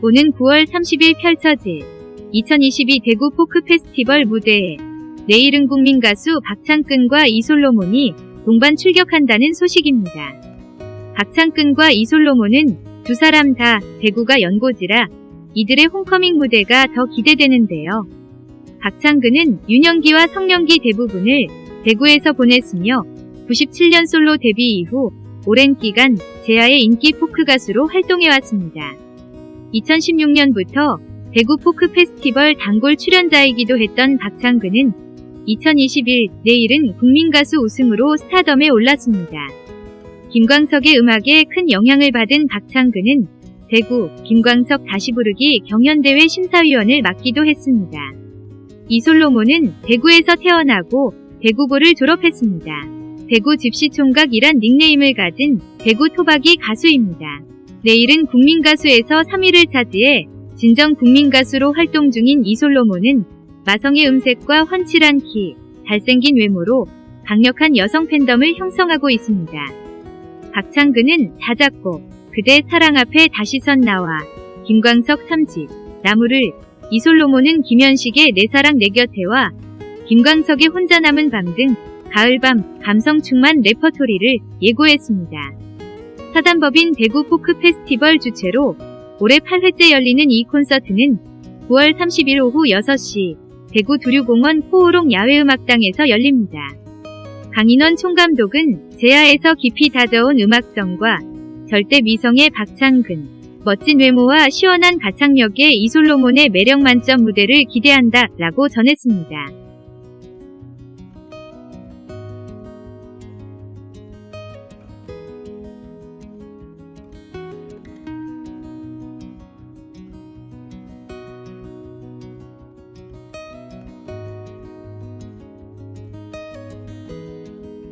오는 9월 30일 펼쳐질 2022 대구 포크 페스티벌 무대에 내일은 국민 가수 박창근과 이솔로몬이 동반 출격한다는 소식입니다. 박창근과 이솔로몬은 두 사람 다 대구가 연고지라 이들의 홈커밍 무대가 더 기대되는데요. 박창근은 유년기와 성년기 대부분을 대구에서 보냈으며 97년 솔로 데뷔 이후 오랜 기간 제아의 인기 포크 가수로 활동해왔습니다. 2016년부터 대구 포크 페스티벌 단골 출연자이기도 했던 박창근은 2021 내일은 국민가수 우승으로 스타덤에 올랐습니다. 김광석의 음악에 큰 영향을 받은 박창근은 대구 김광석 다시 부르기 경연대회 심사위원을 맡기도 했습니다. 이솔로몬은 대구에서 태어나고 대구고를 졸업했습니다. 대구 집시총각이란 닉네임을 가진 대구 토박이 가수입니다. 내일은 국민가수에서 3위를 차지해 진정 국민가수로 활동 중인 이솔로몬은 마성의 음색과 훤칠한 키, 잘생긴 외모로 강력한 여성 팬덤을 형성하고 있습니다. 박창근은 자작곡 그대 사랑 앞에 다시 선 나와 김광석 3집 나무를 이솔로몬은 김현식의 내 사랑 내 곁에와 김광석의 혼자 남은 밤 등 가을밤 감성 충만 레퍼토리를 예고했습니다. 사단법인 대구 포크 페스티벌 주최로 올해 8회째 열리는 이 콘서트는 9월 30일 오후 6시 대구 두류공원 코오롱 야외음악당에서 열립니다. 강인원 총감독은 재야에서 깊이 다져온 음악성과 절대 미성의 박창근, 멋진 외모와 시원한 가창력의 이솔로몬의 매력 만점 무대를 기대한다 라고 전했습니다.